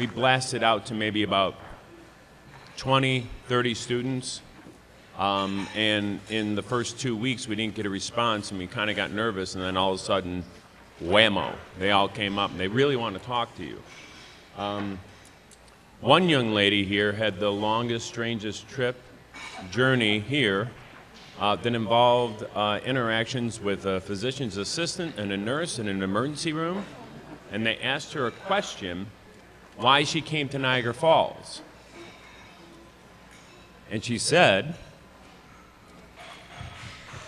we blasted out to maybe about 20, 30 students. Um, and in the first two weeks, we didn't get a response, and we kind of got nervous. And then all of a sudden, whammo, they all came up, and they really want to talk to you. Um, one young lady here had the longest, strangest trip journey here uh, that involved uh, interactions with a physician's assistant and a nurse in an emergency room. And they asked her a question why she came to Niagara Falls. And she said,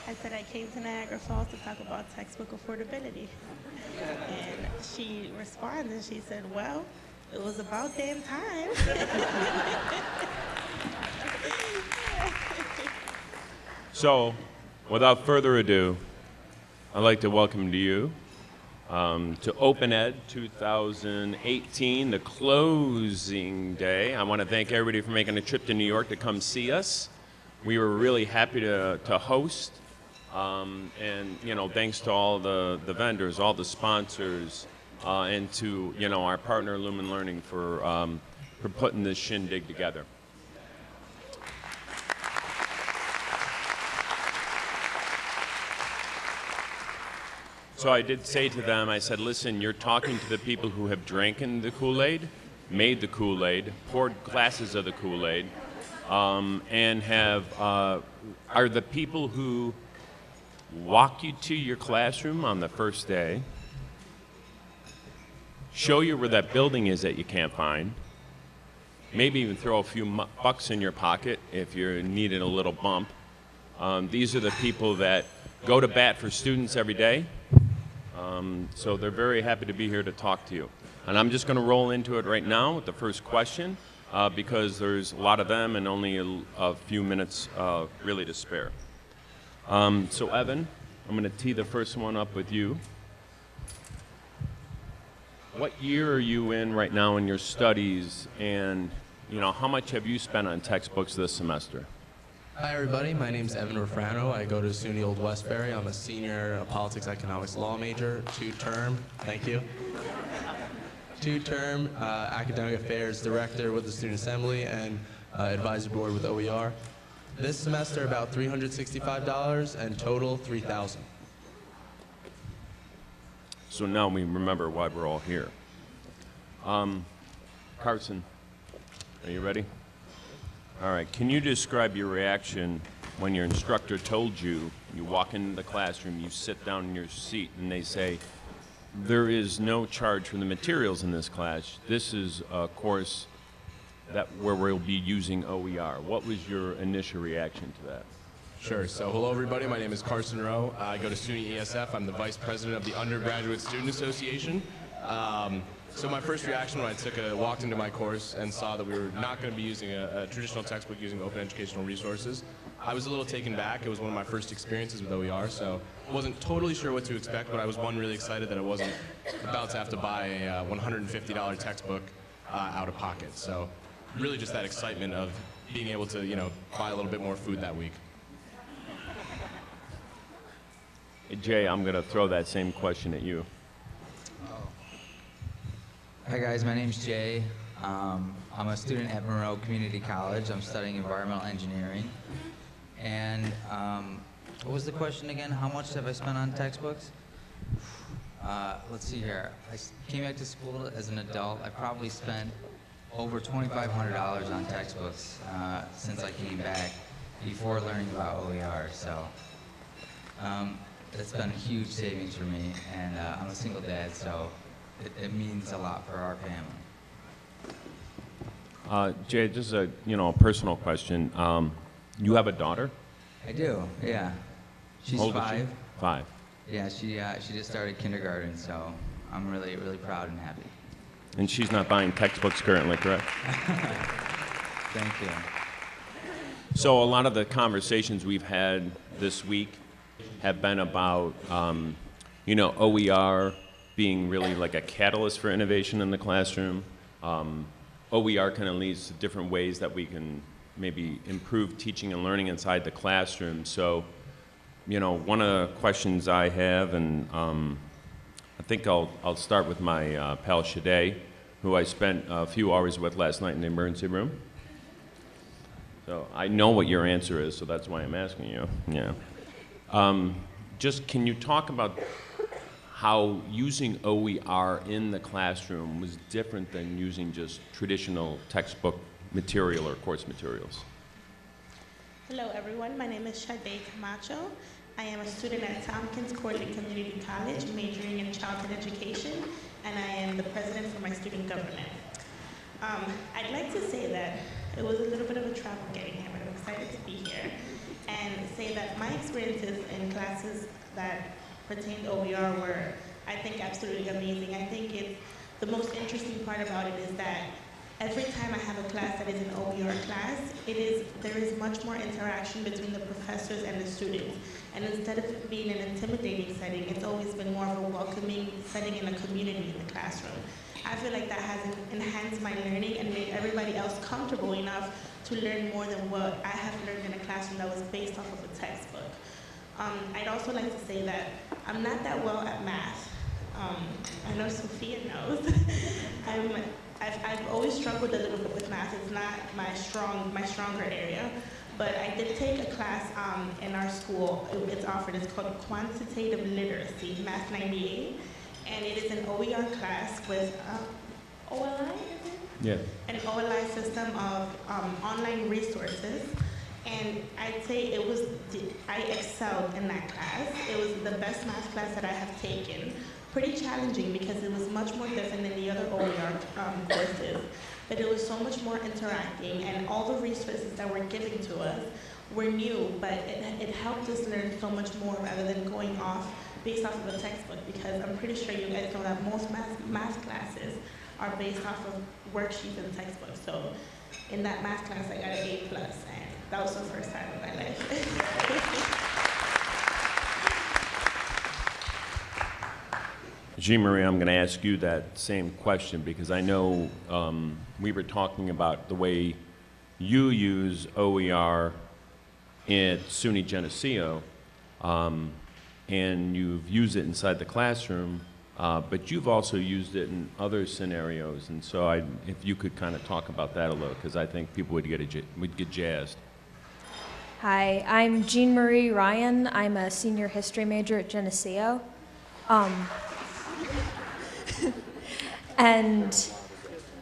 I said I came to Niagara Falls to talk about textbook affordability. And she responded, and she said, well, it was about damn time. So, without further ado, I'd like to welcome to you um, to Open Ed 2018, the closing day. I want to thank everybody for making a trip to New York to come see us. We were really happy to, to host. Um, and, you know, thanks to all the, the vendors, all the sponsors, uh, and to, you know, our partner Lumen Learning for, um, for putting this shindig together. So I did say to them, I said, listen, you're talking to the people who have drank the Kool-Aid, made the Kool-Aid, poured glasses of the Kool-Aid, um, and have, uh, are the people who walk you to your classroom on the first day, show you where that building is that you can't find, maybe even throw a few bucks in your pocket if you're needing a little bump. Um, these are the people that go to bat for students every day. Um, so they're very happy to be here to talk to you. And I'm just going to roll into it right now with the first question uh, because there's a lot of them and only a, a few minutes uh, really to spare. Um, so Evan, I'm going to tee the first one up with you. What year are you in right now in your studies and you know how much have you spent on textbooks this semester? Hi, everybody. My name is Evan Refrano. I go to SUNY Old Westbury. I'm a senior uh, politics, economics, law major, two-term. Thank you. Two-term uh, academic affairs director with the Student Assembly and uh, advisory board with OER. This semester, about $365 and total 3000 So now we remember why we're all here. Um, Carson, are you ready? All right. Can you describe your reaction when your instructor told you, you walk into the classroom, you sit down in your seat, and they say, there is no charge for the materials in this class. This is a course that where we'll be using OER. What was your initial reaction to that? Sure. So, hello everybody. My name is Carson Rowe. I go to SUNY ESF. I'm the vice president of the Undergraduate Student Association. Um, so, my first reaction when I took a walked into my course and saw that we were not going to be using a, a traditional textbook using open educational resources, I was a little taken back. It was one of my first experiences with OER, so wasn't totally sure what to expect. But I was one really excited that I wasn't about to have to buy a uh, $150 textbook uh, out of pocket. So, really, just that excitement of being able to, you know, buy a little bit more food that week. Jay, I'm going to throw that same question at you. Hi guys, my name's Jay. Um, I'm a student at Monroe Community College. I'm studying environmental engineering. And um, what was the question again? How much have I spent on textbooks? Uh, let's see here. I came back to school as an adult. I probably spent over $2,500 on textbooks uh, since I came back before learning about OER. So um, it's been a huge savings for me. And uh, I'm a single dad, so it, it means a lot for our family. Uh, Jay, just a you know a personal question. Um, you have a daughter. I do, yeah. She's How old is she? five. Five. Yeah, she uh, she just started kindergarten, so I'm really really proud and happy. And she's not buying textbooks currently, correct? Thank you. So a lot of the conversations we've had this week have been about, um, you know, OER being really like a catalyst for innovation in the classroom. Um, OER kind of leads to different ways that we can maybe improve teaching and learning inside the classroom. So, you know, one of the questions I have, and um, I think I'll, I'll start with my uh, pal Sade. who I spent a few hours with last night in the emergency room. So I know what your answer is, so that's why I'm asking you. Yeah. Um, just can you talk about how using OER in the classroom was different than using just traditional textbook material or course materials? Hello, everyone. My name is Sade Camacho. I am a student at Tompkins Cortland Community College, majoring in childhood education, and I am the president for my student government. Um, I'd like to say that it was a little bit of a travel getting here, but I'm excited to be here and say that my experiences in classes that pertain to OER were, I think, absolutely amazing. I think it's the most interesting part about it is that every time I have a class that is an OER class, it is there is much more interaction between the professors and the students. And instead of it being an intimidating setting, it's always been more of a welcoming setting in a community in the classroom. I feel like that has enhanced my learning and made everybody else comfortable enough to learn more than what I have learned in a classroom that was based off of a textbook. Um, I'd also like to say that I'm not that well at math. Um, I know Sophia knows. I'm, I've, I've always struggled a little bit with math. It's not my strong, my stronger area. But I did take a class um, in our school. It- It's offered. It's called Quantitative Literacy, Math 98, and it is an OER class with uh, OLI. Is it? Yeah. an OLI system of um, online resources. And I'd say it was, I excelled in that class. It was the best math class that I have taken. Pretty challenging because it was much more different than the other OER um, courses. But it was so much more interacting and all the resources that were given to us were new, but it, it helped us learn so much more rather than going off based off of a textbook because I'm pretty sure you guys know that most math, math classes are based off of worksheets and textbooks. So in that math class, I got an A plus, and that was the first time in my life. Jean Marie, I'm going to ask you that same question because I know um, we were talking about the way you use OER at SUNY Geneseo, um, and you've used it inside the classroom, uh, but you've also used it in other scenarios. And so, I, if you could kind of talk about that a little, because I think people would get a, would get jazzed. Hi, I'm Jean Marie Ryan. I'm a senior history major at Geneseo. Um, and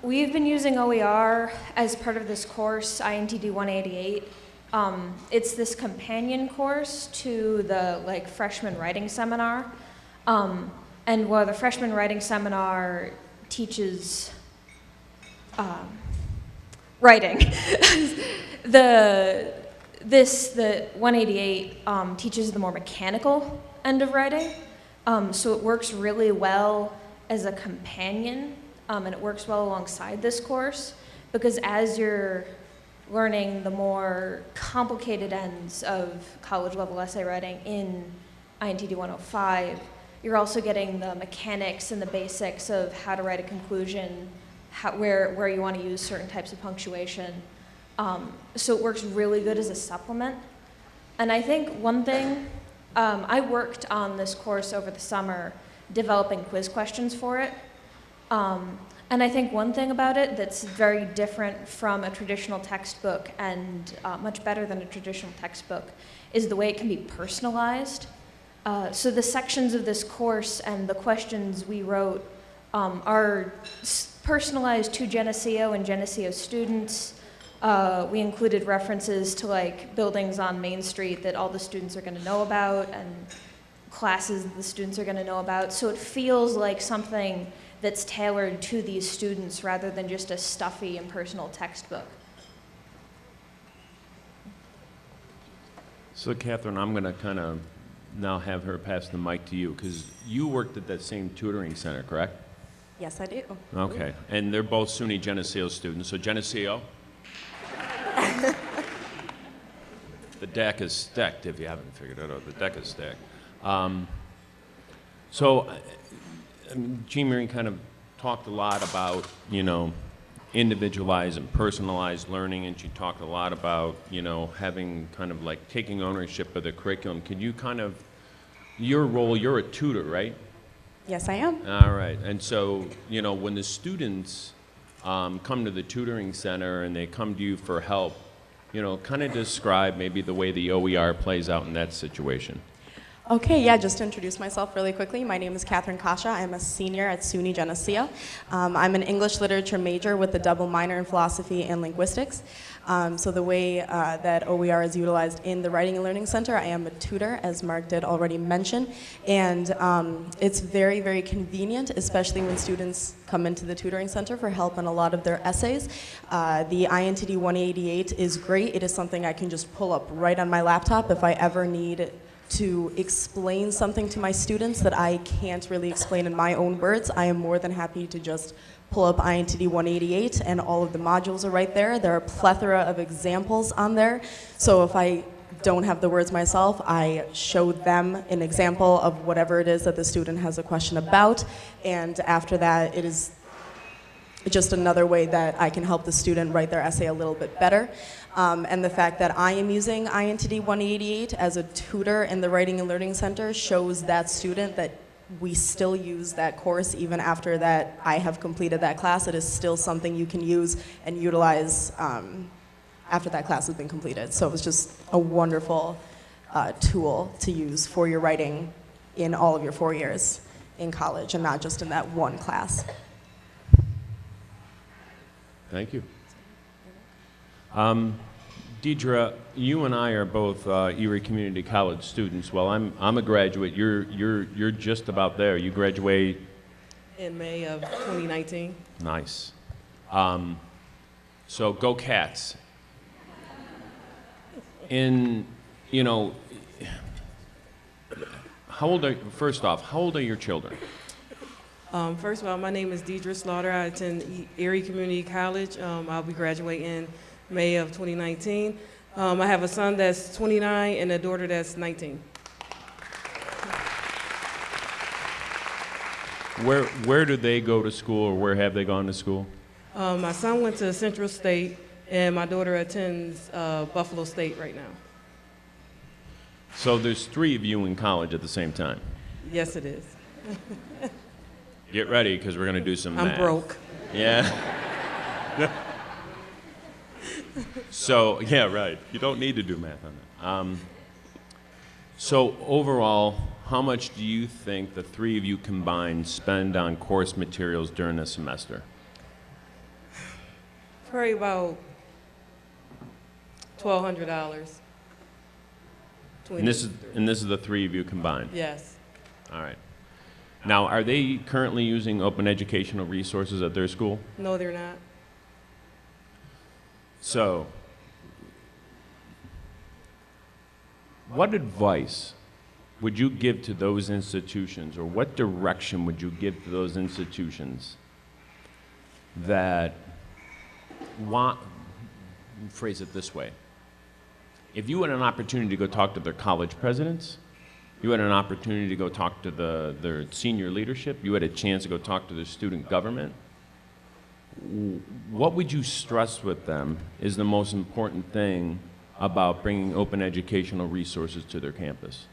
we've been using OER as part of this course, INTD 188. Um, it's this companion course to the like freshman writing seminar. Um, and while the freshman writing seminar teaches um, writing, the this the 188 um, teaches the more mechanical end of writing. Um, so it works really well as a companion um, and it works well alongside this course because as you're learning the more complicated ends of college level essay writing in INTD 105 you're also getting the mechanics and the basics of how to write a conclusion how, where, where you want to use certain types of punctuation um, so it works really good as a supplement. And I think one thing, um, I worked on this course over the summer developing quiz questions for it. Um, and I think one thing about it that's very different from a traditional textbook and uh, much better than a traditional textbook is the way it can be personalized. Uh, so the sections of this course and the questions we wrote um, are personalized to Geneseo and Geneseo students. Uh, we included references to like buildings on Main Street that all the students are going to know about and classes that the students are going to know about. So it feels like something that's tailored to these students rather than just a stuffy and personal textbook. So, Catherine, I'm going to kind of now have her pass the mic to you because you worked at that same tutoring center, correct? Yes, I do. Okay, and they're both SUNY Geneseo students. So Geneseo. The deck is stacked. If you haven't figured it out, the deck is stacked. Um, so, Jean Marie kind of talked a lot about you know individualized and personalized learning, and she talked a lot about you know having kind of like taking ownership of the curriculum. Can you kind of your role? You're a tutor, right? Yes, I am. All right. And so, you know, when the students um, come to the tutoring center and they come to you for help, you know, kind of describe maybe the way the OER plays out in that situation. Okay, yeah, just to introduce myself really quickly, my name is Catherine Kasha. I'm a senior at SUNY Geneseo. Um, I'm an English literature major with a double minor in philosophy and linguistics. Um, so the way uh, that OER is utilized in the Writing and Learning Center, I am a tutor, as Mark did already mention, and um, it's very, very convenient, especially when students come into the tutoring center for help on a lot of their essays. Uh, the INTD 188 is great. It is something I can just pull up right on my laptop if I ever need to explain something to my students that I can't really explain in my own words, I am more than happy to just pull up INTD 188 and all of the modules are right there. There are a plethora of examples on there. So if I don't have the words myself, I show them an example of whatever it is that the student has a question about. And after that, it is just another way that I can help the student write their essay a little bit better. Um, and the fact that I am using INTD 188 as a tutor in the Writing and Learning Center shows that student that we still use that course even after that I have completed that class. It is still something you can use and utilize um, after that class has been completed. So it was just a wonderful uh, tool to use for your writing in all of your four years in college and not just in that one class. Thank you. Um, Deidre, you and I are both uh, Erie Community College students. Well, I'm, I'm a graduate. You're, you're, you're just about there. You graduate in May of 2019. Nice. Um, so go cats. In, you know, how old are, first off, how old are your children? Um, first of all, my name is Deidre Slaughter. I attend Erie Community College. Um, I'll be graduating in May of 2019. Um, I have a son that's 29 and a daughter that's 19. Where, where do they go to school or where have they gone to school? Um, my son went to Central State, and my daughter attends uh, Buffalo State right now. So there's three of you in college at the same time. Yes, it is. Get ready because we're going to do some I'm math. broke. Yeah. so, yeah, right. You don't need to do math on that. Um, so, overall, how much do you think the three of you combined spend on course materials during the semester? Probably about $1,200. And this is and this is the three of you combined. Yes. All right. Now, are they currently using open educational resources at their school? No, they're not. So, what advice would you give to those institutions, or what direction would you give to those institutions that want, phrase it this way, if you had an opportunity to go talk to their college presidents, you had an opportunity to go talk to the, their senior leadership, you had a chance to go talk to the student government, what would you stress with them is the most important thing about bringing open educational resources to their campus?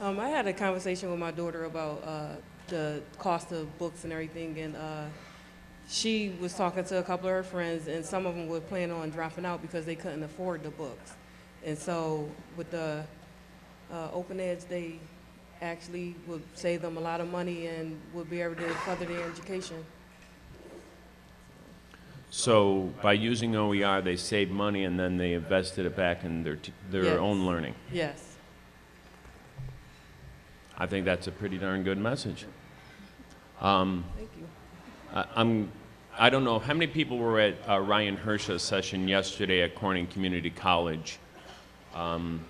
Um, I had a conversation with my daughter about uh, the cost of books and everything, and uh, she was talking to a couple of her friends, and some of them were planning on dropping out because they couldn't afford the books. And so, with the uh, Open Edge, they actually would save them a lot of money and would be able to further their education. So by using OER, they saved money and then they invested it back in their, t- their Yes. own learning. Yes. I think that's a pretty darn good message. Um, Thank you. I, I'm, I don't know, how many people were at uh, Ryan Hersha's session yesterday at Corning Community College? Um,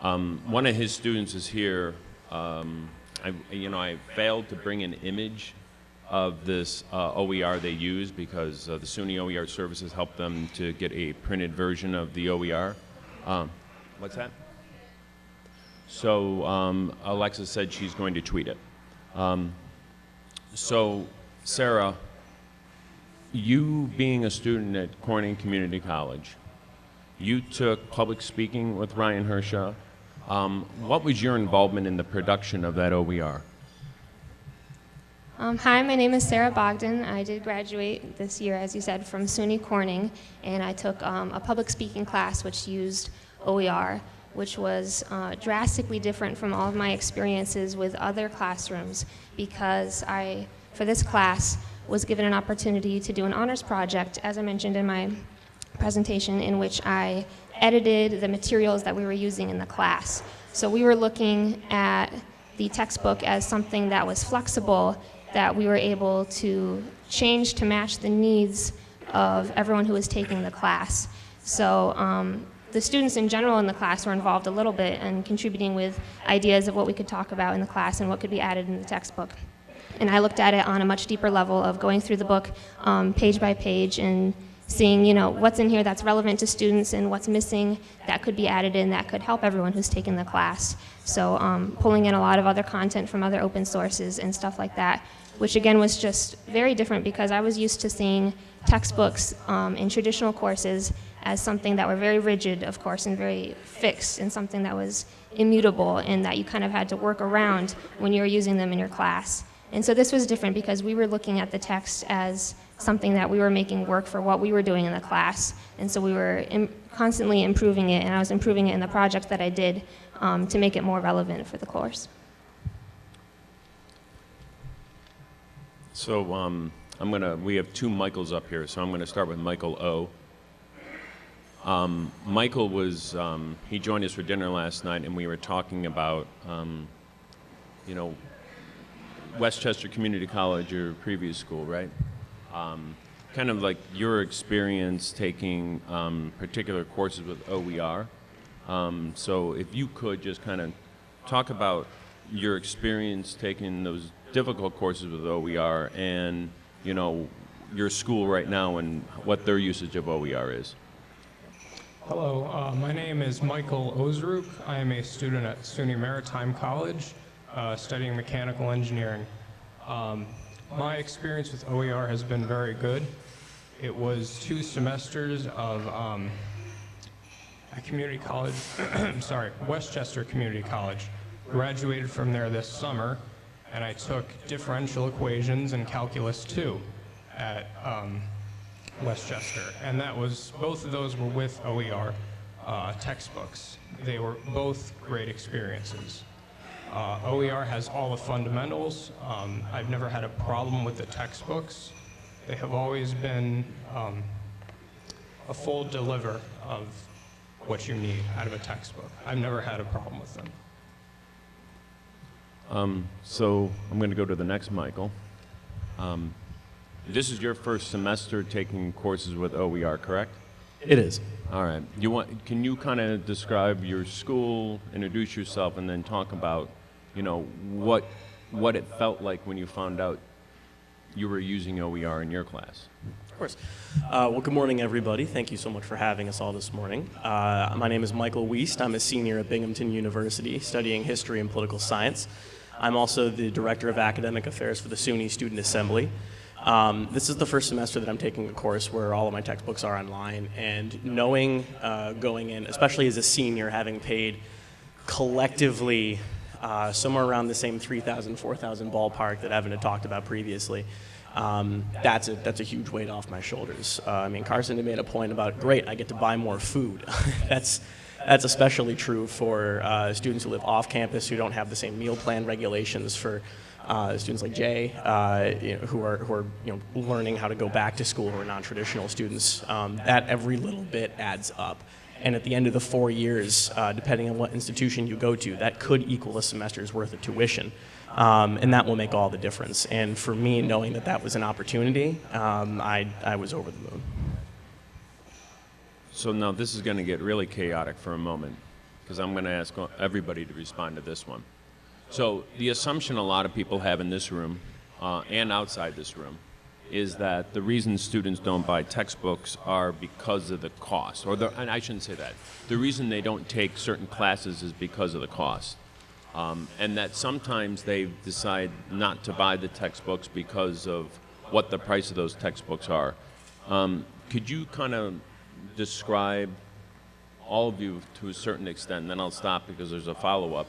um, one of his students is here. Um, I, you know, I failed to bring an image of this uh, OER they use because uh, the SUNY OER services helped them to get a printed version of the OER. Um, what's that? So um, Alexa said she's going to tweet it. Um, so, Sarah, you being a student at Corning Community College, you took public speaking with Ryan Hershaw. Um, what was your involvement in the production of that OER? Um, hi, my name is Sarah Bogdan. I did graduate this year, as you said, from SUNY Corning, and I took um, a public speaking class which used OER, which was uh, drastically different from all of my experiences with other classrooms because I, for this class, was given an opportunity to do an honors project, as I mentioned in my presentation, in which I edited the materials that we were using in the class. So we were looking at the textbook as something that was flexible, that we were able to change to match the needs of everyone who was taking the class. So um, the students in general in the class were involved a little bit and contributing with ideas of what we could talk about in the class and what could be added in the textbook. And I looked at it on a much deeper level of going through the book um, page by page and seeing, you know, what's in here that's relevant to students and what's missing that could be added in that could help everyone who's taken the class. So um, pulling in a lot of other content from other open sources and stuff like that, which again was just very different because I was used to seeing textbooks um, in traditional courses as something that were very rigid, of course, and very fixed, and something that was immutable and that you kind of had to work around when you were using them in your class. And so this was different because we were looking at the text as something that we were making work for what we were doing in the class. And so we were Im- constantly improving it, and I was improving it in the project that I did um, to make it more relevant for the course. So um, I'm gonna. We have two Michaels up here, so I'm gonna start with Michael O. Um, Michael was. Um, he joined us for dinner last night, and we were talking about, um, you know, Westchester Community College, your previous school, right? Um, kind of like your experience taking um, particular courses with OER. So if you could just kind of talk about your experience taking those difficult courses with OER and, you know, your school right now and what their usage of OER is. Hello, uh, my name is Michael Ozruk. I am a student at SUNY Maritime College uh, studying mechanical engineering. Um, my experience with OER has been very good. It was two semesters of um, at community college, I'm sorry, Westchester Community College. Graduated from there this summer, and I took differential equations and calculus 2 at um, Westchester. And that was, both of those were with OER uh, textbooks. They were both great experiences. Uh, OER has all the fundamentals. Um, I've never had a problem with the textbooks. They have always been um, a full deliver of what you need out of a textbook. I've never had a problem with them. Um, so I'm going to go to the next Michael. Um, this is your first semester taking courses with OER, correct? It is. All right. You want? Can you kind of describe your school, introduce yourself, and then talk about, you know, what what it felt like when you found out you were using OER in your class? Of course. Uh, well, good morning, everybody. Thank you so much for having us all this morning. Uh, my name is Michael Wiest. I'm a senior at Binghamton University studying history and political science. I'm also the director of academic affairs for the SUNY Student Assembly. Um, this is the first semester that I'm taking a course where all of my textbooks are online, and knowing uh, going in, especially as a senior, having paid collectively uh, somewhere around the same 3,000, 4,000 ballpark that Evan had talked about previously, um, that's a that's a huge weight off my shoulders. Uh, I mean, Carson had made a point about great, I get to buy more food. that's that's especially true for uh, students who live off campus who don't have the same meal plan regulations for uh, students like Jay, uh, you know, who are who are you know learning how to go back to school who are non-traditional students. Um, that every little bit adds up. And at the end of the four years, uh, depending on what institution you go to, that could equal a semester's worth of tuition. Um, and that will make all the difference. And for me, knowing that that was an opportunity, um, I, I was over the moon. So now this is going to get really chaotic for a moment because I'm going to ask everybody to respond to this one. So the assumption a lot of people have in this room uh, and outside this room is that the reason students don't buy textbooks are because of the cost, or the, and I shouldn't say that. The reason they don't take certain classes is because of the cost. Um, and that sometimes they decide not to buy the textbooks because of what the price of those textbooks are. Um, could you kind of describe all of you to a certain extent, and then I'll stop because there's a follow-up.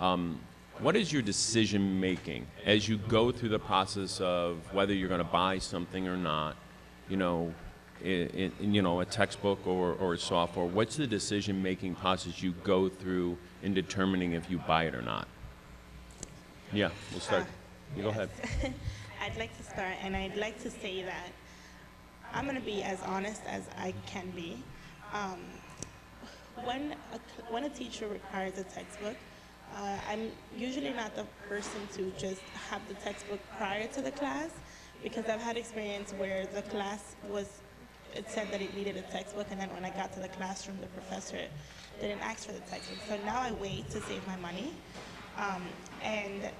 Um, what is your decision making as you go through the process of whether you're going to buy something or not? You know, in, in, you know, a textbook or, or software. What's the decision making process you go through in determining if you buy it or not? Yeah, we'll start. You go ahead. I'd like to start, and I'd like to say that I'm going to be as honest as I can be. Um, when a, when a teacher requires a textbook, uh, I'm usually not the person to just have the textbook prior to the class because I've had experience where the class was, it said that it needed a textbook, and then when I got to the classroom, the professor didn't ask for the textbook. So now I wait to save my money. Um, and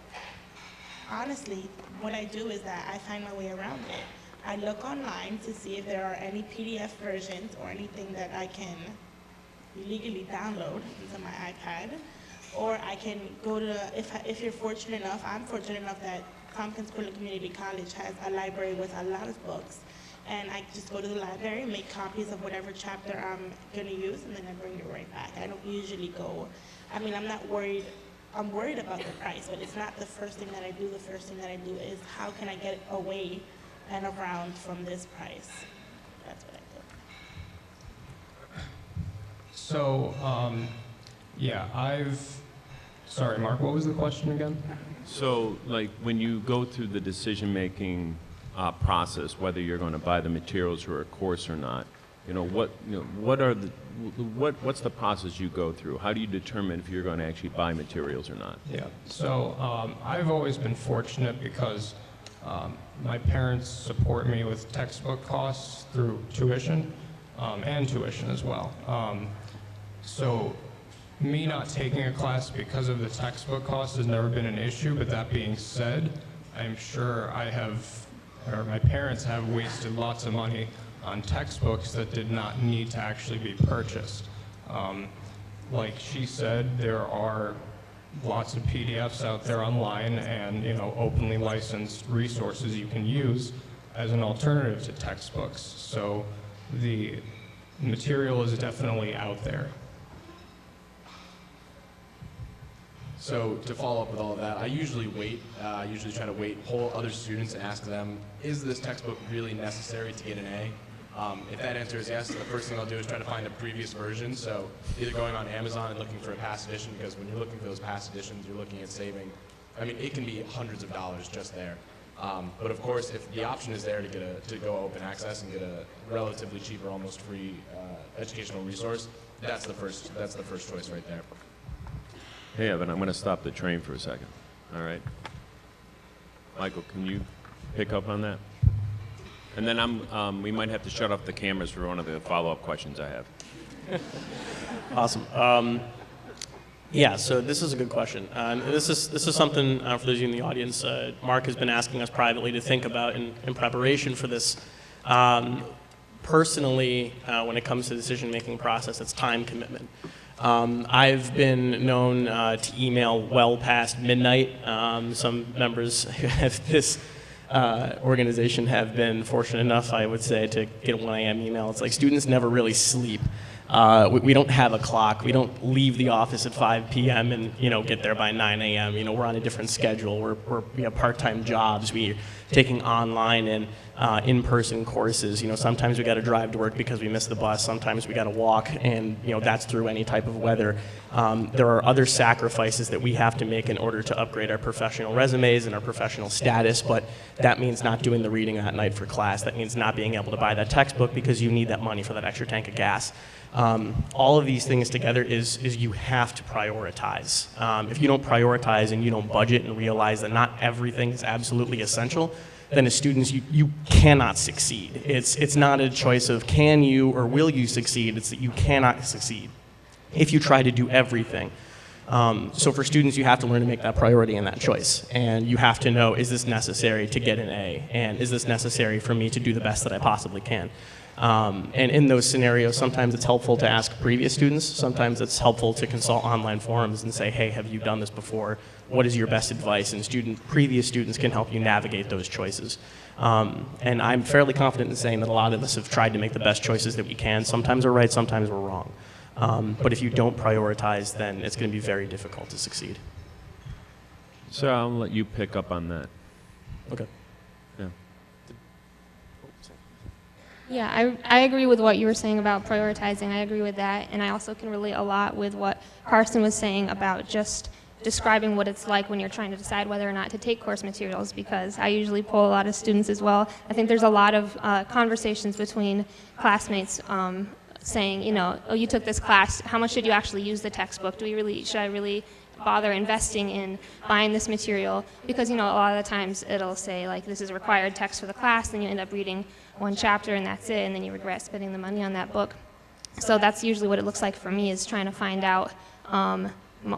honestly, what I do is that I find my way around it. I look online to see if there are any PDF versions or anything that I can legally download into my iPad. Or I can go to, if, if you're fortunate enough, I'm fortunate enough that Tompkins Cortland Community College has a library with a lot of books. And I just go to the library, make copies of whatever chapter I'm gonna use, and then I bring it right back. I don't usually go, I mean, I'm not worried, I'm worried about the price, but it's not the first thing that I do. The first thing that I do is how can I get away and around from this price? That's what I do. So, um, yeah, I've, sorry, Mark, what was the question again? So, like, when you go through the decision-making uh, process, whether you're going to buy the materials for a course or not, you know, what, you know, what are the, what, what's the process you go through? How do you determine if you're going to actually buy materials or not? Yeah, so um, I've always been fortunate because um, my parents support me with textbook costs through tuition um, and tuition as well. Um, so me not taking a class because of the textbook cost has never been an issue, but that being said, I'm sure I have, or my parents have wasted lots of money on textbooks that did not need to actually be purchased. Um, like she said, there are lots of PDFs out there online and, you know, openly licensed resources you can use as an alternative to textbooks. So the material is definitely out there. So to follow up with all of that, I usually wait. Uh, I usually try to wait, poll other students, and ask them, is this textbook really necessary to get an A? Um, if that answer is yes, the first thing I'll do is try to find a previous version. So either going on Amazon and looking for a past edition, because when you're looking for those past editions, you're looking at saving. I mean, it can be hundreds of dollars just there. Um, but of course, if the option is there to get a to go open access and get a relatively cheap or almost free uh, educational resource, that's the first that's the first choice right there. Hey, Evan, I'm going to stop the train for a second. All right? Michael, can you pick up on that? And then I'm, um, we might have to shut off the cameras for one of the follow-up questions I have. Awesome. Um, yeah, so this is a good question. Uh, this is this is something uh, for those of you in the audience. Uh, Mark has been asking us privately to think about in, in preparation for this. Um, personally, uh, when it comes to decision-making process, it's time commitment. Um, I've been known uh, to email well past midnight. Um, some members have this uh, organization have been fortunate enough, I would say, to get a 1 a.m. email. It's like students never really sleep. Uh, we, we don't have a clock. We don't leave the office at 5 p.m. and you know get there by 9 a.m. You know we're on a different schedule. We're, we're we have part-time jobs. We're taking online and uh, in-person courses. You know sometimes we got to drive to work because we miss the bus. Sometimes we got to walk, and you know that's through any type of weather. Um, there are other sacrifices that we have to make in order to upgrade our professional resumes and our professional status. But that means not doing the reading that night for class. That means not being able to buy that textbook because you need that money for that extra tank of gas. Um, all of these things together is, is you have to prioritize. Um, if you don't prioritize and you don't budget and realize that not everything is absolutely essential, then as students, you, you cannot succeed. It's, it's not a choice of can you or will you succeed, it's that you cannot succeed if you try to do everything. Um, so for students, you have to learn to make that priority and that choice. And you have to know, is this necessary to get an A? And is this necessary for me to do the best that I possibly can? Um, and in those scenarios, sometimes it's helpful to ask previous students. Sometimes it's helpful to consult online forums and say, hey, have you done this before? What is your best advice? And student, previous students can help you navigate those choices. Um, and I'm fairly confident in saying that a lot of us have tried to make the best choices that we can. Sometimes we're right, sometimes we're wrong. Um, but if you don't prioritize, then it's going to be very difficult to succeed. So I'll let you pick up on that. Okay. Yeah. Yeah, I, I agree with what you were saying about prioritizing. I agree with that. And I also can relate a lot with what Carson was saying about just describing what it's like when you're trying to decide whether or not to take course materials because I usually pull a lot of students as well. I think there's a lot of uh, conversations between classmates um, saying, you know, oh, you took this class, how much did you actually use the textbook? Do we really, should I really bother investing in buying this material? Because, you know, a lot of the times it'll say, like, this is required text for the class, then you end up reading one chapter and that's it, and then you regret spending the money on that book. So that's usually what it looks like for me is trying to find out um,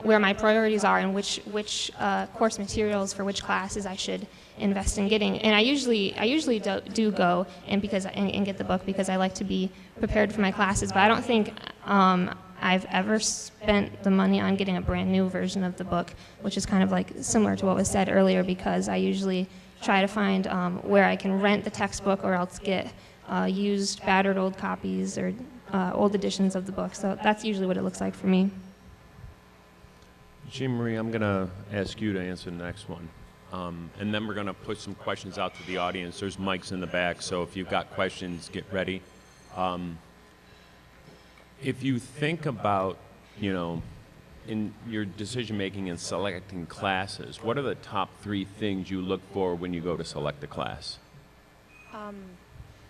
where my priorities are and which which uh, course materials for which classes I should invest in getting. And I usually I usually do, do go and because and, and get the book because I like to be prepared for my classes. But I don't think um, I've ever spent the money on getting a brand new version of the book, which is kind of like similar to what was said earlier because I usually try to find um, where I can rent the textbook or else get uh, used, battered old copies or uh, old editions of the book. So that's usually what it looks like for me. Jean Marie, I'm going to ask you to answer the next one. Um, and then we're going to put some questions out to the audience. There's mics in the back, so if you've got questions, get ready. Um, if you think about, you know, in your decision making and selecting classes, what are the top three things you look for when you go to select a class? Um,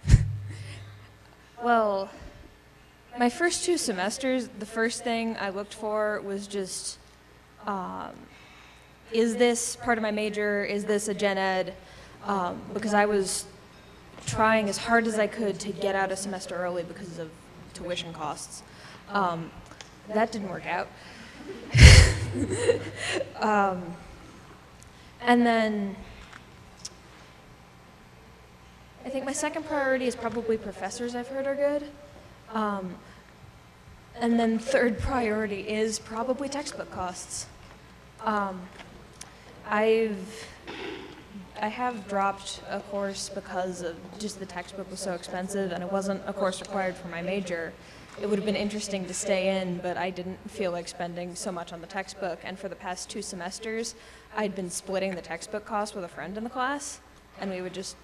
well, my first two semesters, the first thing I looked for was just, um, is this part of my major? Is this a gen ed? Um, because I was trying as hard as I could to get out a semester early because of tuition costs. Um, that didn't work out. um, and then I think my second priority is probably professors I've heard are good. Um, and then third priority is probably textbook costs. Um, I've I have dropped a course because of just the textbook was so expensive and it wasn't a course required for my major. It would have been interesting to stay in, but I didn't feel like spending so much on the textbook. And for the past two semesters, I'd been splitting the textbook cost with a friend in the class, and we would just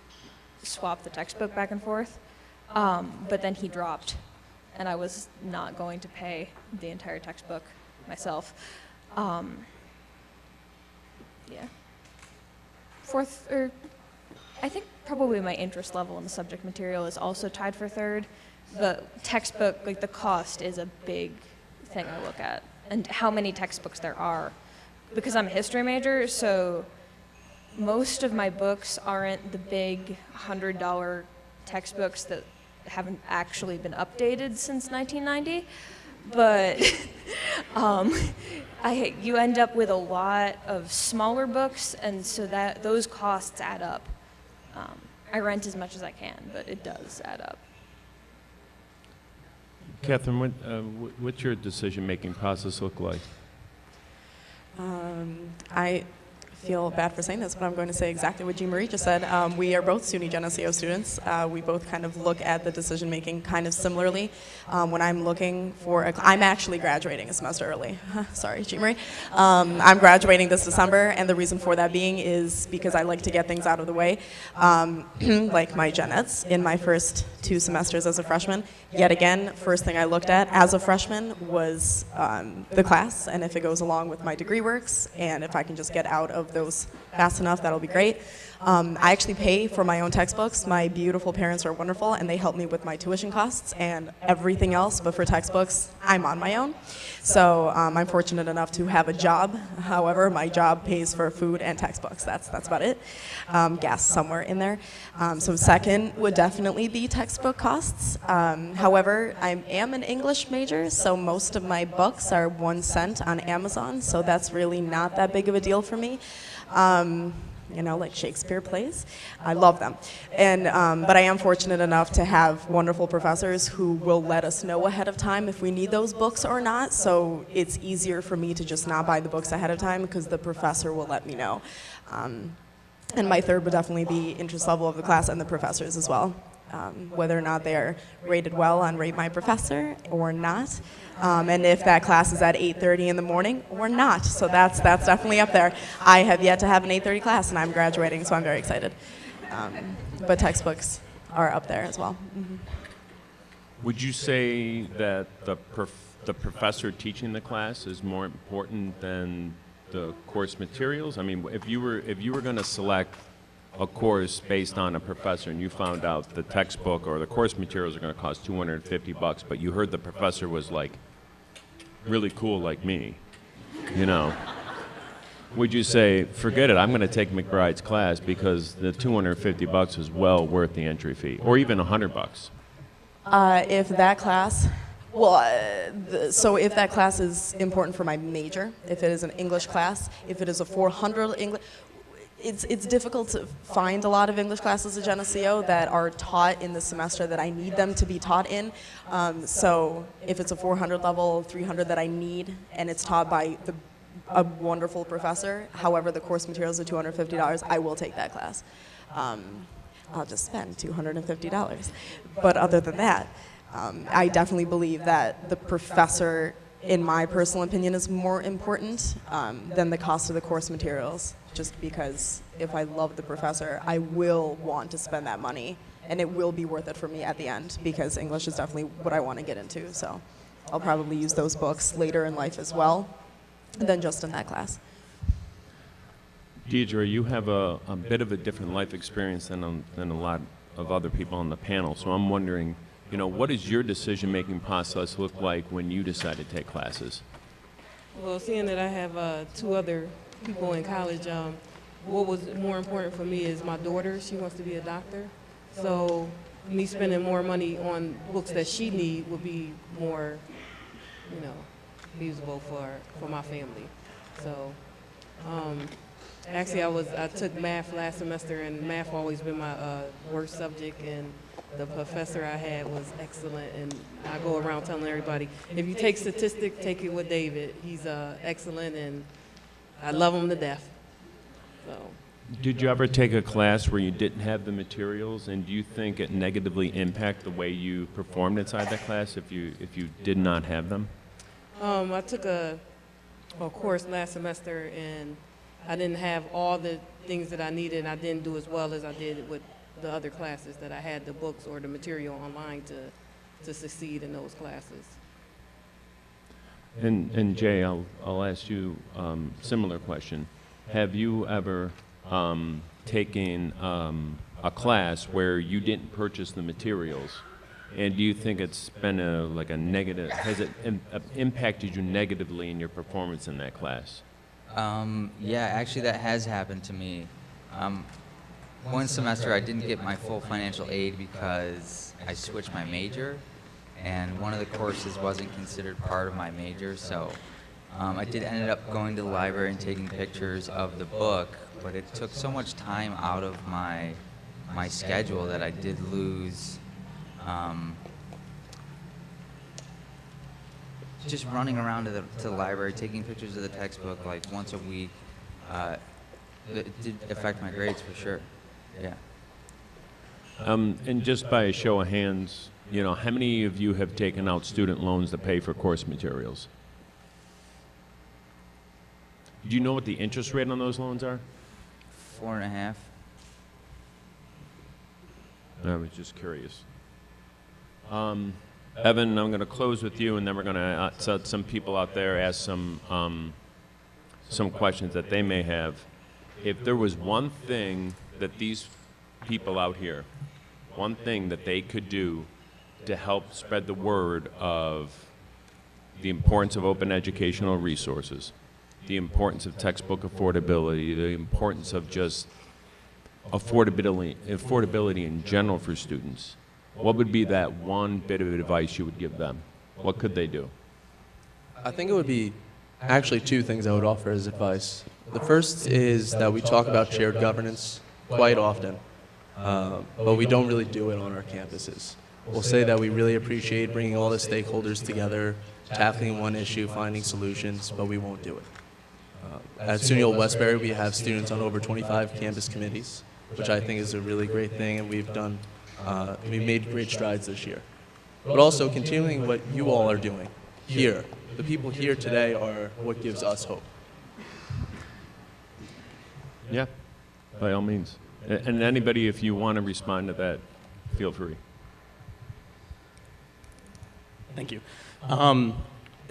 swap the textbook back and forth. Um, but then he dropped, and I was not going to pay the entire textbook myself. Um, yeah. Fourth, or I think probably my interest level in the subject material is also tied for third. The textbook, like the cost, is a big thing I look at, and how many textbooks there are. Because I'm a history major, so most of my books aren't the big $100 textbooks that haven't actually been updated since 1990. But um, I, you end up with a lot of smaller books, and so that those costs add up. Um, I rent as much as I can, but it does add up. Catherine, what, uh, what's your decision making process look like? Um, I feel bad for saying this, but I'm going to say exactly what Jean Marie just said. Um, we are both SUNY Geneseo students. Uh, we both kind of look at the decision making kind of similarly. Um, when I'm looking for, a, I'm actually graduating a semester early. Sorry, Jean Marie. Um, I'm graduating this December, and the reason for that being is because I like to get things out of the way, um, like my gen eds in my first two semesters as a freshman. Yet again, first thing I looked at as a freshman was um, the class, and if it goes along with my degree works, and if I can just get out of those fast enough, that'll be great. Um, I actually pay for my own textbooks. My beautiful parents are wonderful, and they help me with my tuition costs and everything else. But for textbooks, I'm on my own. So um, I'm fortunate enough to have a job. However, my job pays for food and textbooks. That's that's about it. Um, gas somewhere in there. Um, so second would definitely be textbook costs. Um, however, I am an English major, so most of my books are one cent on Amazon. So that's really not that big of a deal for me. Um, you know, like Shakespeare plays. I love them. And, um, but I am fortunate enough to have wonderful professors who will let us know ahead of time if we need those books or not. So it's easier for me to just not buy the books ahead of time because the professor will let me know. Um, and my third would definitely be interest level of the class and the professors as well. Um, whether or not they're rated well on Rate My Professor or not, um, and if that class is at 8:30 in the morning or not. So that's that's definitely up there. I have yet to have an 8:30 class, and I'm graduating, so I'm very excited. Um, but textbooks are up there as well. Mhm. Would you say that the, prof- the professor teaching the class is more important than the course materials? I mean, if you were, if you were going to select a course based on a professor and you found out the textbook or the course materials are going to cost 250 bucks, but you heard the professor was like really cool like me, you know, would you say, forget it, I'm going to take McBride's class because the 250 bucks is well worth the entry fee, or even 100 bucks? Uh, if that class, well, uh, the, so if that class is important for my major, if it is an English class, if it is a 400 English, it's, it's difficult to find a lot of English classes at Geneseo that are taught in the semester that I need them to be taught in. Um, so if it's a 400 level, 300 that I need, and it's taught by the, a wonderful professor, however, the course materials are $250, I will take that class. Um, I'll just spend $250. But other than that, um, I definitely believe that the professor, in my personal opinion, is more important um, than the cost of the course materials. Just because if I love the professor, I will want to spend that money, and it will be worth it for me at the end because English is definitely what I want to get into. So I'll probably use those books later in life as well than just in that class. Deidre, you have a, a bit of a different life experience than, um, than a lot of other people on the panel. So I'm wondering, you know, what does your decision-making process look like when you decide to take classes? Well, seeing that I have uh, two other people in college, um, what was more important for me is my daughter. She wants to be a doctor. So me spending more money on books that she need would be more, you know, feasible for, for my family. So um, actually I was I took math last semester and math always been my uh, worst subject and the professor I had was excellent and I go around telling everybody if you take statistics take it with David. He's uh, excellent and I love him to death. So. Did you ever take a class where you didn't have the materials, and do you think it negatively impacted the way you performed inside that class if you if you did not have them? um, I took a, a course last semester and I didn't have all the things that I needed and I didn't do as well as I did with the other classes that I had the books or the material online to, to succeed in those classes. And, and Jay, I'll, I'll ask you um, similar question. Have you ever um, taken um, a class where you didn't purchase the materials? And do you think it's been a, like a negative, has it Im- uh, impacted you negatively in your performance in that class? Um, yeah, actually, that has happened to me. Um, one semester, I didn't get my full financial aid because I switched my major, and one of the courses wasn't considered part of my major. So um, I did ended up going to the library and taking pictures of the book, but it took so much time out of my my schedule that I did lose. Um, just running around to the, to the library, taking pictures of the textbook like once a week, uh, it did affect my grades for sure. Yeah. Um, and just by a show of hands, you know, how many of you have taken out student loans to pay for course materials? Do you know what the interest rate on those loans are? Four and a half. I was just curious. Um, Evan, I'm going to close with you, and then we're going to uh, so some people out there ask some um, some questions that they may have. If there was one thing that these people out here, one thing that they could do to help spread the word of the importance of open educational resources, the importance of textbook affordability, the importance of just affordability, affordability in general for students, what would be that one bit of advice you would give them? What could they do? I think it would be actually two things I would offer as advice. The first is that we talk about shared governance quite often, uh, but we don't really do it on our campuses. We'll say that we really appreciate bringing all the stakeholders together, tackling one issue, finding solutions, but we won't do it. Uh, at SUNY Old Westbury, we have students on over 25 campus committees, which I think is a really great thing, and we've done Uh, we made great strides this year. But also continuing what you all are doing here. The people here today are what gives us hope. Yeah, by all means. And anybody, if you want to respond to that, feel free. Thank you. Um,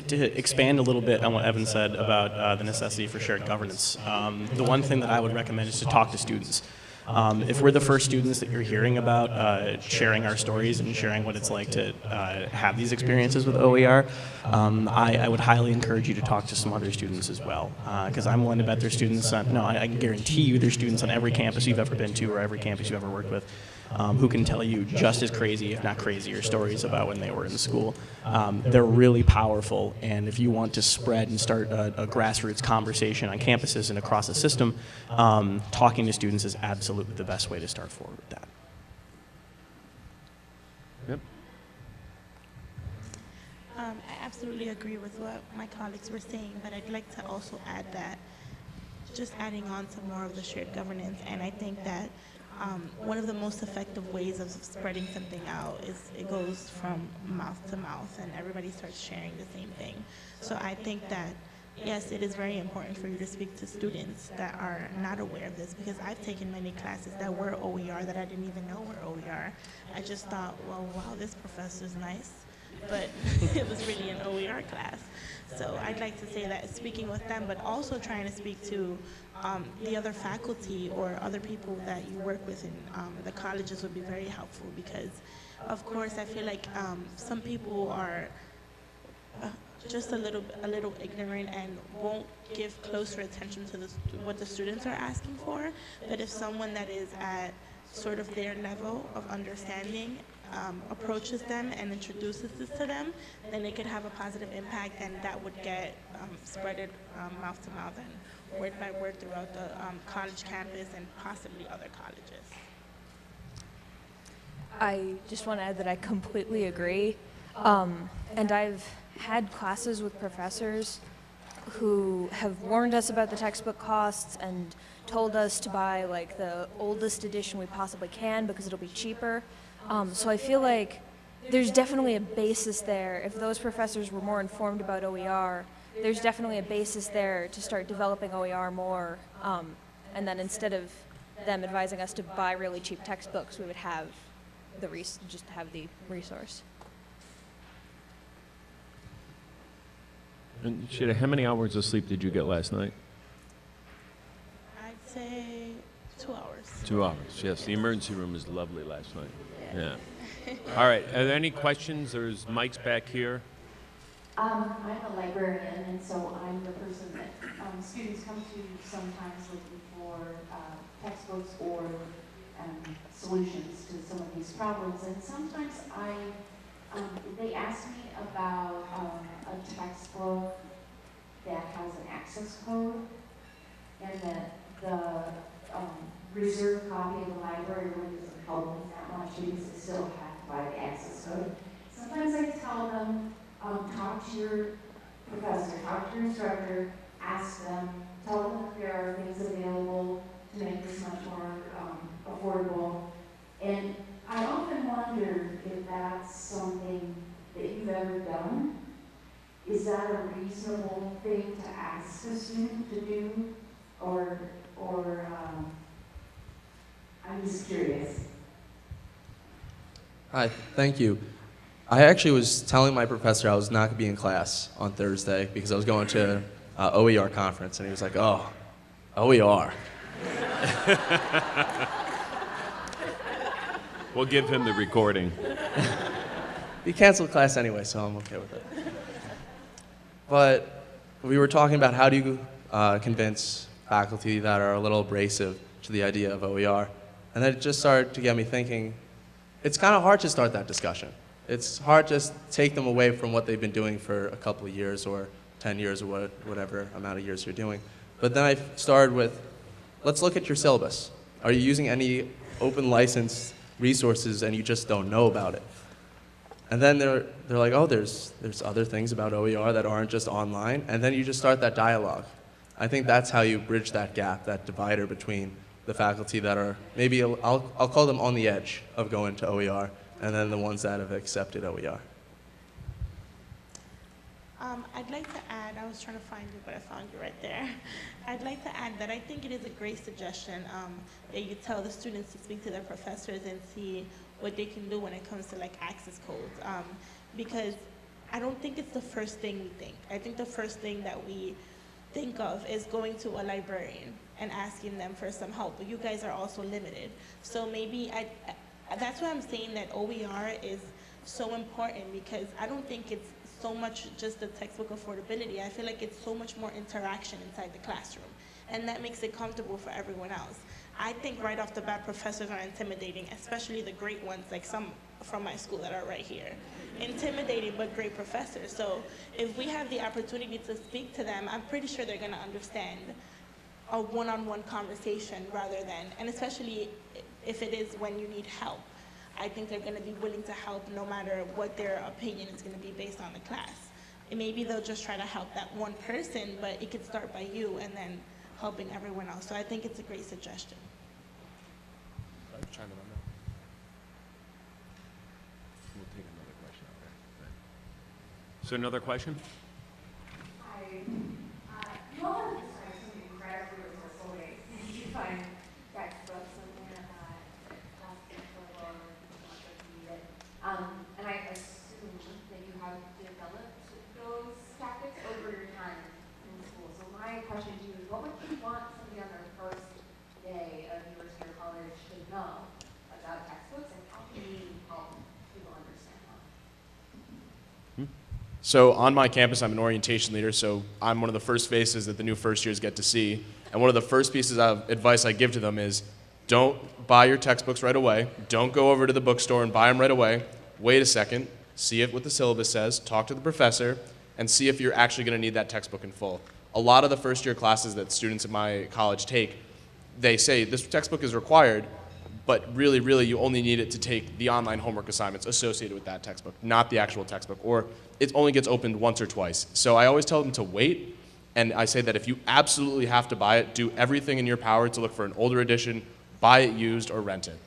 to expand a little bit on what Evan said about uh, the necessity for shared governance, um, the one thing that I would recommend is to talk to students. Um, if we're the first students that you're hearing about uh, sharing our stories and sharing what it's like to uh, have these experiences with OER, um, I, I would highly encourage you to talk to some other students as well. Because I'm willing to bet there's students, on, no, I, I can guarantee you there's students on every campus you've ever been to or every campus you've ever worked with um, who can tell you just as crazy, if not crazier, stories about when they were in school. Um, they're really powerful, and if you want to spread and start a, a grassroots conversation on campuses and across the system, um, talking to students is absolutely the best way to start forward with that. Yep. Um, I absolutely agree with what my colleagues were saying, but I'd like to also add that just adding on to more of the shared governance, and I think that um, one of the most effective ways of spreading something out is it goes from mouth to mouth, and everybody starts sharing the same thing. So I think that yes, it is very important for you to speak to students that are not aware of this because I've taken many classes that were OER that I didn't even know were OER. I just thought, well, wow, this professor's nice but it was really an OER class. So I'd like to say that speaking with them, but also trying to speak to um, the other faculty or other people that you work with in um, the colleges would be very helpful because, of course, I feel like um, some people are uh, just a little a little ignorant and won't give closer attention to the, what the students are asking for. But if someone that is at sort of their level of understanding um, approaches them and introduces this to them, then it could have a positive impact, and that would get um, spreaded um, mouth to mouth and word by word throughout the um, college campus and possibly other colleges. I just want to add that I completely agree. Um, and I've had classes with professors who have warned us about the textbook costs and told us to buy like the oldest edition we possibly can because it'll be cheaper. Um, so I feel like there's definitely a basis there. If those professors were more informed about OER, there's definitely a basis there to start developing OER more. Um, and then instead of them advising us to buy really cheap textbooks, we would have the res- just have the resource. And Sade, how many hours of sleep did you get last night? I'd say two hours. Two hours, yes. The emergency room was lovely last night. Yeah. All right, are there any questions? There's mics back here. Um, I'm a librarian, and so I'm the person that um, students come to sometimes looking for uh, textbooks or um, solutions to some of these problems. And sometimes I, um, they ask me about um, a textbook that has an access code, and that the um, reserved copy of the library really doesn't help me that much because I still have to buy the access code. Sometimes I tell them um, talk to your your instructor, ask them, tell them that there are things available to make this much more um, affordable. And I often wonder if that's something that you've ever done. Is that a reasonable thing to ask a student to do? Or, or um, I'm just curious. Hi, thank you. I actually was telling my professor I was not going to be in class on Thursday because I was going to uh, OER conference, and he was like, "Oh, OER." We'll give him the recording. He canceled class anyway, so I'm okay with it. But we were talking about how do you uh, convince faculty that are a little abrasive to the idea of OER, and then it just started to get me thinking. It's kind of hard to start that discussion. It's hard to just take them away from what they've been doing for a couple of years or 10 years or what, whatever amount of years you're doing. But then I started with, let's look at your syllabus. Are you using any open license resources and you just don't know about it? And then they're, they're like, oh, there's, there's other things about OER that aren't just online. And then you just start that dialogue. I think that's how you bridge that gap, that divider between the faculty that are maybe, I'll, I'll call them on the edge of going to OER, and then the ones that have accepted OER. Um, I'd like to add, I was trying to find you, but I found you right there. I'd like to add that I think it is a great suggestion um, that you tell the students to speak to their professors and see what they can do when it comes to like access codes. Um, because I don't think it's the first thing we think. I think the first thing that we think of is going to a librarian and asking them for some help. But you guys are also limited. So maybe I that's why I'm saying that OER is so important because I don't think it's so much just the textbook affordability. I feel like it's so much more interaction inside the classroom. And that makes it comfortable for everyone else. I think right off the bat, professors are intimidating, especially the great ones, like some from my school that are right here. Intimidating, but great professors. So if we have the opportunity to speak to them, I'm pretty sure they're gonna understand a one-on-one conversation rather than, and especially if it is when you need help. I think they're gonna be willing to help no matter what their opinion is gonna be based on the class. And maybe they'll just try to help that one person, but it could start by you and then helping everyone else. So I think it's a great suggestion. We'll take another question. So another question? Hi. Uh, you all have described some incredibly resourceful ways you find textbooks and uh, classes or needed. Um, and I assume that you have developed those tactics over your time in school. So my question to you is, what would you want somebody on their first day of university or college to know about textbooks, and how can you help people understand them? So on my campus, I'm an orientation leader, so I'm one of the first faces that the new first years get to see. And one of the first pieces of advice I give to them is don't buy your textbooks right away. Don't go over to the bookstore and buy them right away. Wait a second, see what the syllabus says, talk to the professor, and see if you're actually going to need that textbook in full. A lot of the first year classes that students at my college take, they say this textbook is required, but really, really, you only need it to take the online homework assignments associated with that textbook, not the actual textbook, or it only gets opened once or twice. So I always tell them to wait, and I say that if you absolutely have to buy it, do everything in your power to look for an older edition, buy it used, or rent it.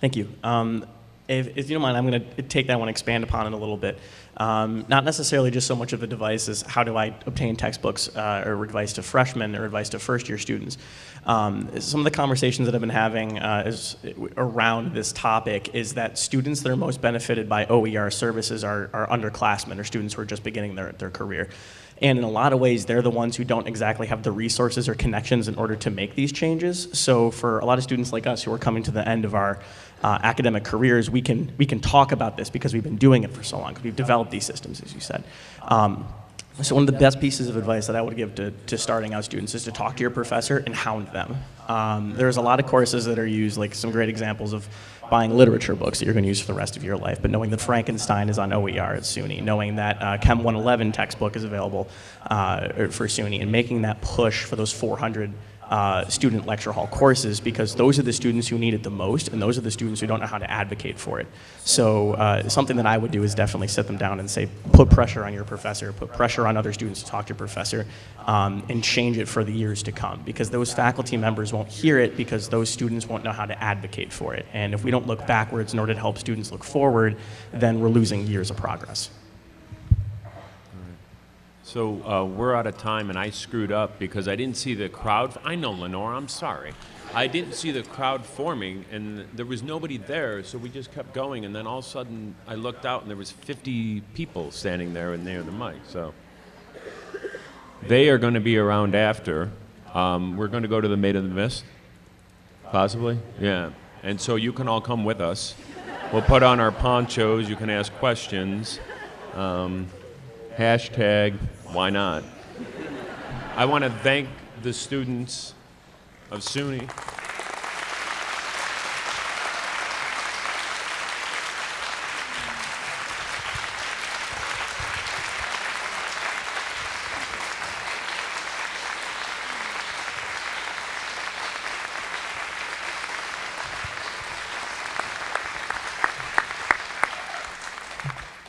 Thank you. Um, if, if you don't mind, I'm going to take that one, expand upon it a little bit. Um, not necessarily just so much of a device as how do I obtain textbooks uh, or advice to freshmen or advice to first year students. Um, some of the conversations that I've been having uh, is, around this topic is that students that are most benefited by OER services are, are underclassmen or students who are just beginning their, their career. And in a lot of ways, they're the ones who don't exactly have the resources or connections in order to make these changes. So for a lot of students like us who are coming to the end of our uh, academic careers, we can, we can talk about this because we've been doing it for so long, because we've developed these systems, as you said. Um, so one of the best pieces of advice that I would give to, to starting out students is to talk to your professor and hound them. Um, there's a lot of courses that are used, like some great examples of buying literature books that you're going to use for the rest of your life, but knowing that Frankenstein is on OER at SUNY, knowing that uh, Chem 111 textbook is available uh, for SUNY, and making that push for those 400 uh, student lecture hall courses because those are the students who need it the most and those are the students who don't know how to advocate for it. So uh, something that I would do is definitely sit them down and say, put pressure on your professor, put pressure on other students to talk to your professor, um, and change it for the years to come because those faculty members won't hear it because those students won't know how to advocate for it. And if we don't look backwards in order to help students look forward, then we're losing years of progress. So uh, we're out of time, and I screwed up because I didn't see the crowd. I know, Lenore, I'm sorry. I didn't see the crowd forming, and there was nobody there, so we just kept going. And then all of a sudden, I looked out, and there was 50 people standing there and near the mic. So they are going to be around after. Um, we're going to go to the Maid of the Mist, possibly. Yeah. And so you can all come with us. We'll put on our ponchos. You can ask questions. Um, hashtag why not? I want to thank the students of SUNY.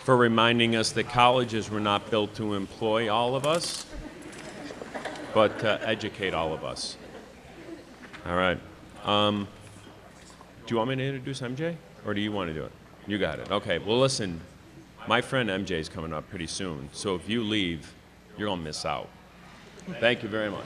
For reminding us that colleges were not built to employ all of us, but to educate all of us. All right. Um, do you want me to introduce MJ, or do you want to do it? You got it. Okay. Well, listen, my friend MJ is coming up pretty soon, so if you leave, you're gonna miss out. Thank you very much.